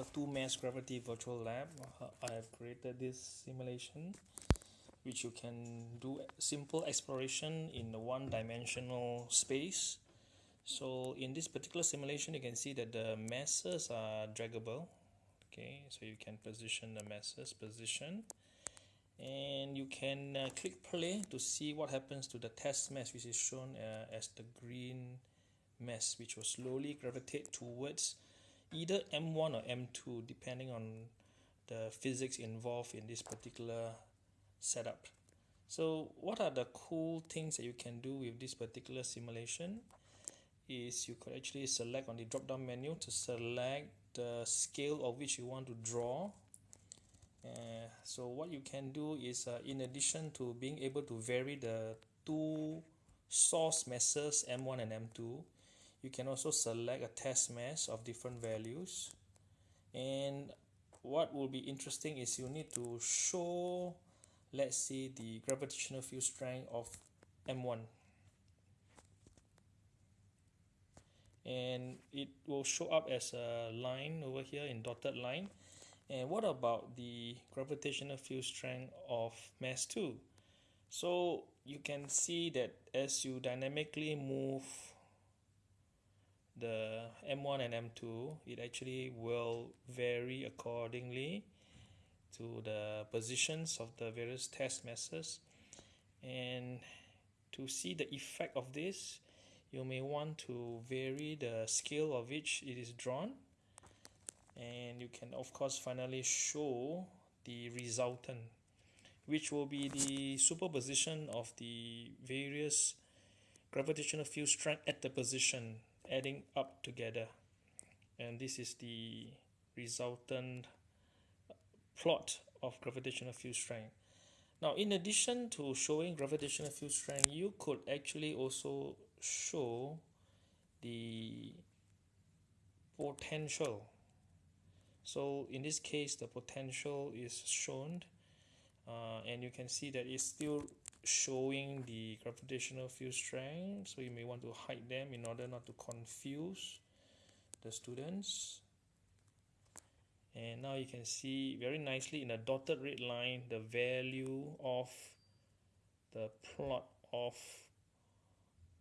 the two mass gravity virtual lab uh, I have created this simulation which you can do simple exploration in a one dimensional space. So in this particular simulation you can see that the masses are draggable. Okay so you can position the masses position. And you can uh, click play to see what happens to the test mass which is shown uh, as the green mass which will slowly gravitate towards either M1 or M2 depending on the physics involved in this particular setup. So what are the cool things that you can do with this particular simulation is you could actually select on the drop down menu to select the scale of which you want to draw uh, so what you can do is uh, in addition to being able to vary the two source masses M1 and M2 you can also select a test mass of different values. And what will be interesting is you need to show let's say the gravitational field strength of M1 and it will show up as a line over here in dotted line. And what about the gravitational field strength of mass 2 so you can see that as you dynamically move the M1 and M2 it actually will vary accordingly to the positions of the various test masses and to see the effect of this you may want to vary the scale of which it is drawn. And you can of course finally show the resultant which will be the superposition of the various gravitational field strength at the position adding up together. And this is the resultant plot of gravitational field strength. Now in addition to showing gravitational field strength you could actually also show the potential. So in this case the potential is shown uh, and you can see that it's still showing the gravitational field strength so you may want to hide them in order not to confuse the students. And now you can see very nicely in a dotted red line the value of the plot of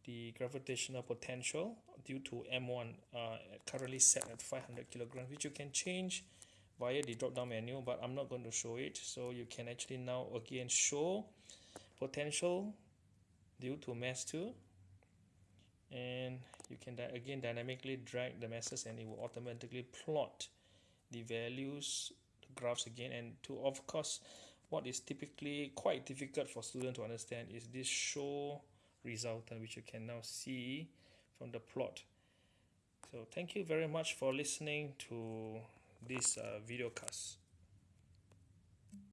the gravitational potential due to M1 uh, currently set at 500 kilograms which you can change via the drop down menu but I'm not going to show it. So you can actually now again show potential due to mass 2 and you can again dynamically drag the masses and it will automatically plot the values the graphs again. And to of course what is typically quite difficult for students to understand is this show resultant which you can now see from the plot. So thank you very much for listening to this uh, video cast